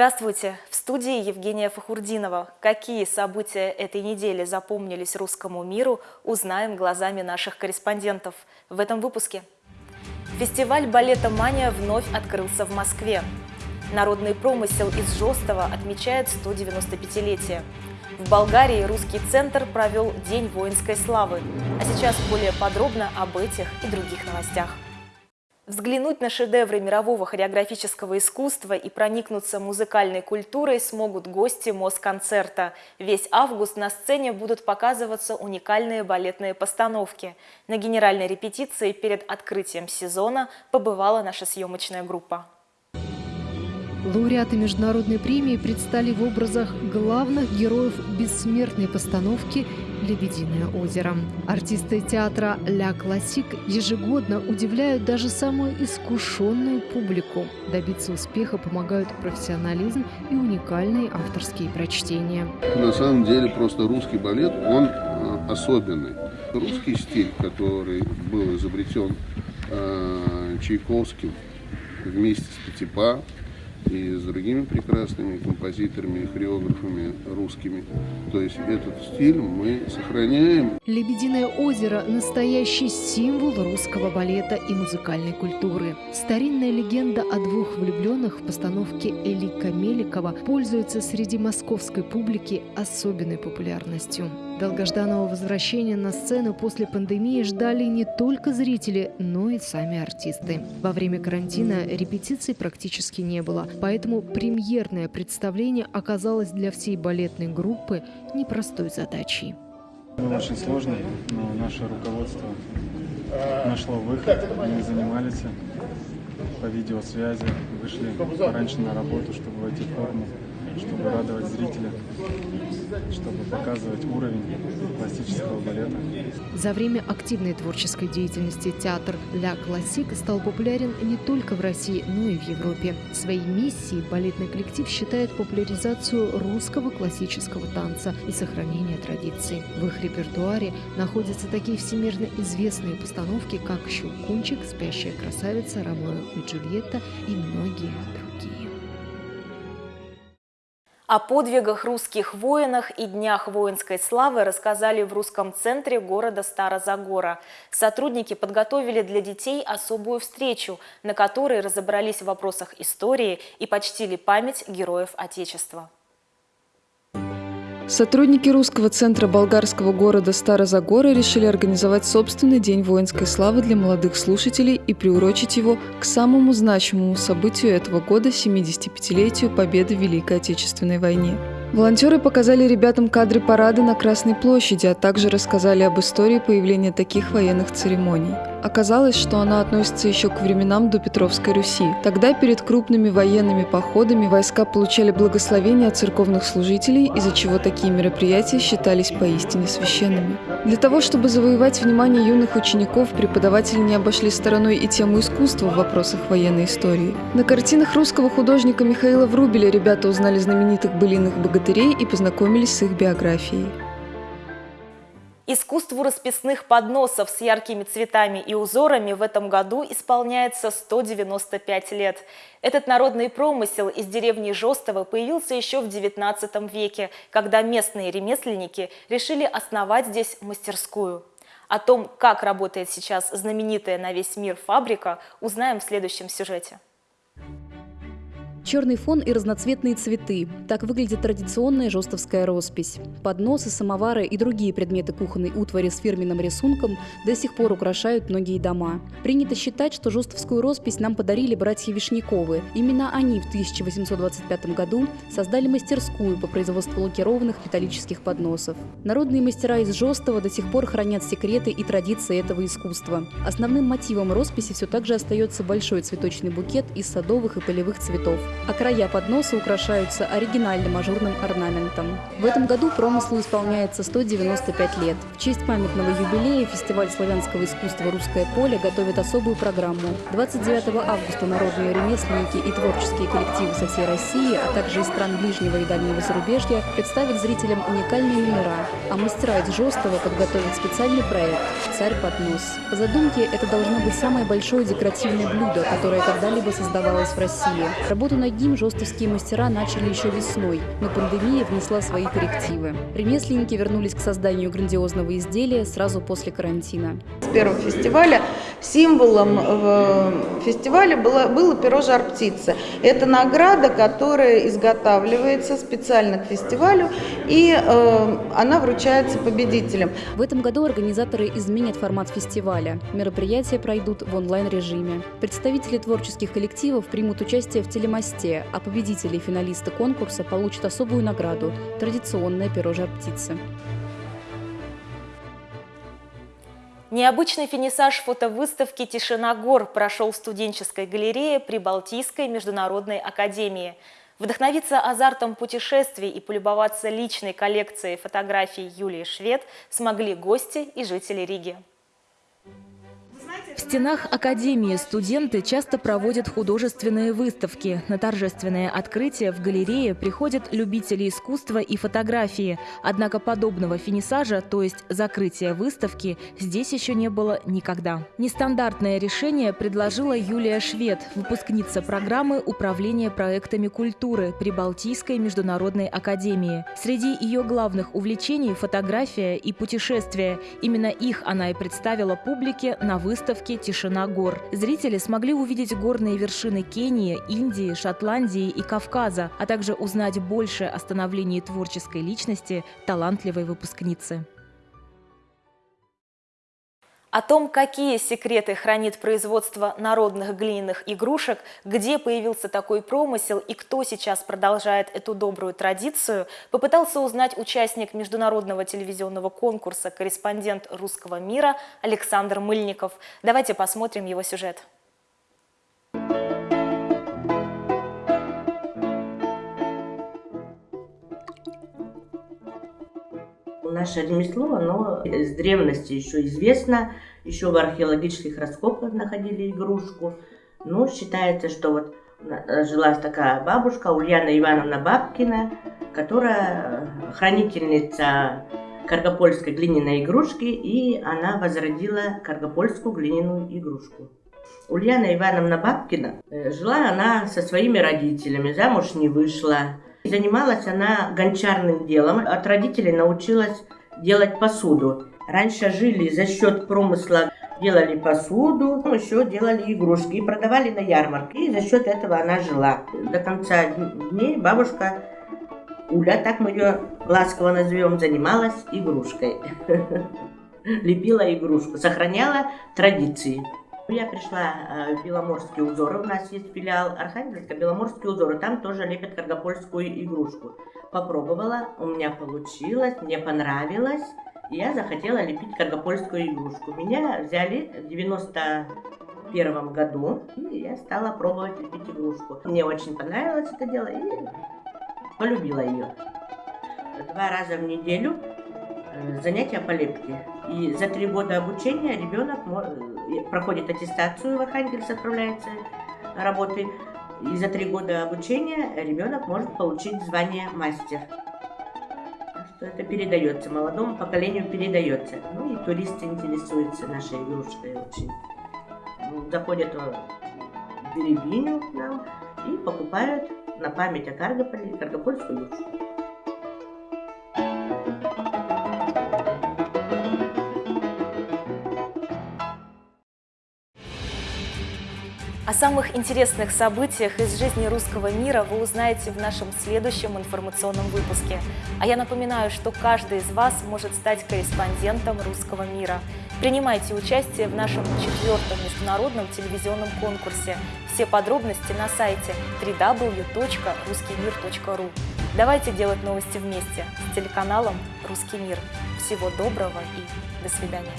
Здравствуйте! В студии Евгения Фахурдинова. Какие события этой недели запомнились русскому миру, узнаем глазами наших корреспондентов в этом выпуске. Фестиваль балета «Мания» вновь открылся в Москве. Народный промысел из Жостова отмечает 195-летие. В Болгарии русский центр провел День воинской славы. А сейчас более подробно об этих и других новостях. Взглянуть на шедевры мирового хореографического искусства и проникнуться музыкальной культурой смогут гости Москонцерта. Весь август на сцене будут показываться уникальные балетные постановки. На генеральной репетиции перед открытием сезона побывала наша съемочная группа. Лауреаты международной премии предстали в образах главных героев бессмертной постановки «Лебединое озеро». Артисты театра «Ля Классик» ежегодно удивляют даже самую искушенную публику. Добиться успеха помогают профессионализм и уникальные авторские прочтения. На самом деле просто русский балет, он э, особенный. Русский стиль, который был изобретен э, Чайковским вместе с Пятипа, и с другими прекрасными композиторами и хореографами русскими. То есть этот стиль мы сохраняем. «Лебединое озеро» – настоящий символ русского балета и музыкальной культуры. Старинная легенда о двух влюбленных в постановке Элика Меликова пользуется среди московской публики особенной популярностью. Долгожданного возвращения на сцену после пандемии ждали не только зрители, но и сами артисты. Во время карантина репетиций практически не было, поэтому премьерное представление оказалось для всей балетной группы непростой задачей. Было очень сложно, но наше руководство нашло выход. Мы занимались по видеосвязи, вышли пораньше на работу, чтобы войти в форму чтобы радовать зрителя, чтобы показывать уровень классического балета. За время активной творческой деятельности театр «Ля Классик» стал популярен не только в России, но и в Европе. Своей миссией балетный коллектив считает популяризацию русского классического танца и сохранение традиций. В их репертуаре находятся такие всемирно известные постановки, как «Щелкунчик», «Спящая красавица», «Ромео и Джульетта» и многие другие. О подвигах русских воинах и днях воинской славы рассказали в русском центре города Старозагора. Сотрудники подготовили для детей особую встречу, на которой разобрались в вопросах истории и почтили память героев Отечества. Сотрудники русского центра болгарского города Старозагоры решили организовать собственный день воинской славы для молодых слушателей и приурочить его к самому значимому событию этого года – 75-летию победы в Великой Отечественной войне. Волонтеры показали ребятам кадры парада на Красной площади, а также рассказали об истории появления таких военных церемоний. Оказалось, что она относится еще к временам до Петровской Руси. Тогда перед крупными военными походами войска получали благословение от церковных служителей, из-за чего такие мероприятия считались поистине священными. Для того, чтобы завоевать внимание юных учеников, преподаватели не обошли стороной и тему искусства в вопросах военной истории. На картинах русского художника Михаила Врубеля ребята узнали знаменитых былиных богатырей и познакомились с их биографией. Искусству расписных подносов с яркими цветами и узорами в этом году исполняется 195 лет. Этот народный промысел из деревни Жостова появился еще в XIX веке, когда местные ремесленники решили основать здесь мастерскую. О том, как работает сейчас знаменитая на весь мир фабрика, узнаем в следующем сюжете. Черный фон и разноцветные цветы. Так выглядит традиционная жестовская роспись. Подносы, самовары и другие предметы кухонной утвари с фирменным рисунком до сих пор украшают многие дома. Принято считать, что жестовскую роспись нам подарили братья Вишняковы. Именно они в 1825 году создали мастерскую по производству лакированных металлических подносов. Народные мастера из Жостова до сих пор хранят секреты и традиции этого искусства. Основным мотивом росписи все так же остается большой цветочный букет из садовых и полевых цветов а края подноса украшаются оригинальным ажурным орнаментом. В этом году промыслу исполняется 195 лет. В честь памятного юбилея фестиваль славянского искусства «Русское поле» готовит особую программу. 29 августа народные ремесленники и творческие коллективы со всей России, а также из стран ближнего и дальнего зарубежья представят зрителям уникальные номера, а мастера из Жестова подготовят специальный проект «Царь поднос». По задумке, это должно быть самое большое декоративное блюдо, которое когда-либо создавалось в России. Работу на Многим жестовские мастера начали еще весной, но пандемия внесла свои коррективы. Ремесленники вернулись к созданию грандиозного изделия сразу после карантина. С первого фестиваля символом фестиваля было, было перо «Жар-птица». Это награда, которая изготавливается специально к фестивалю, и э, она вручается победителям. В этом году организаторы изменят формат фестиваля. Мероприятия пройдут в онлайн-режиме. Представители творческих коллективов примут участие в телемосте, а победители и финалисты конкурса получат особую награду – традиционное перо жар-птицы. Необычный финисаж фотовыставки «Тишина гор» прошел в студенческой галерее при Балтийской международной академии. Вдохновиться азартом путешествий и полюбоваться личной коллекцией фотографий Юлии Швед смогли гости и жители Риги. В стенах Академии студенты часто проводят художественные выставки. На торжественное открытие в галерее приходят любители искусства и фотографии. Однако подобного финисажа, то есть закрытия выставки, здесь еще не было никогда. Нестандартное решение предложила Юлия Швед, выпускница программы управления проектами культуры при Балтийской международной академии. Среди ее главных увлечений – фотография и путешествия. Именно их она и представила публике на выставке выставке «Тишина гор». Зрители смогли увидеть горные вершины Кении, Индии, Шотландии и Кавказа, а также узнать больше о становлении творческой личности талантливой выпускницы. О том, какие секреты хранит производство народных глиняных игрушек, где появился такой промысел и кто сейчас продолжает эту добрую традицию, попытался узнать участник международного телевизионного конкурса «Корреспондент русского мира» Александр Мыльников. Давайте посмотрим его сюжет. Наше ремесло, оно с древности еще известно. Еще в археологических раскопках находили игрушку. Ну, считается, что вот э, жила такая бабушка Ульяна Ивановна Бабкина, которая э, хранительница каргопольской глиняной игрушки, и она возродила каргопольскую глиняную игрушку. Ульяна Ивановна Бабкина, э, жила она со своими родителями, замуж не вышла. Занималась она гончарным делом. От родителей научилась делать посуду. Раньше жили за счет промысла, делали посуду, еще делали игрушки и продавали на ярмарке. И за счет этого она жила. До конца дней бабушка Уля, так мы ее ласково назовем, занималась игрушкой. Лепила игрушку, сохраняла традиции. Я пришла э, в Беломорские узоры, у нас есть филиал Архангельска, Беломорские узоры, там тоже лепят каргопольскую игрушку. Попробовала, у меня получилось, мне понравилось, я захотела лепить каргопольскую игрушку. Меня взяли в 91 году, и я стала пробовать лепить игрушку. Мне очень понравилось это дело, и полюбила ее. Два раза в неделю э, занятия по лепке. И за три года обучения ребенок проходит аттестацию в Архангельск, отправляется работы. И за три года обучения ребенок может получить звание мастер. Что это передается, молодому поколению передается. Ну и туристы интересуются нашей игрушкой очень. Ну, заходят в Беребиню к нам и покупают на память о Каргополе каргопольскую игрушку. О самых интересных событиях из жизни русского мира вы узнаете в нашем следующем информационном выпуске. А я напоминаю, что каждый из вас может стать корреспондентом русского мира. Принимайте участие в нашем четвертом международном телевизионном конкурсе. Все подробности на сайте www.ruskimir.ru. Давайте делать новости вместе с телеканалом «Русский мир». Всего доброго и до свидания.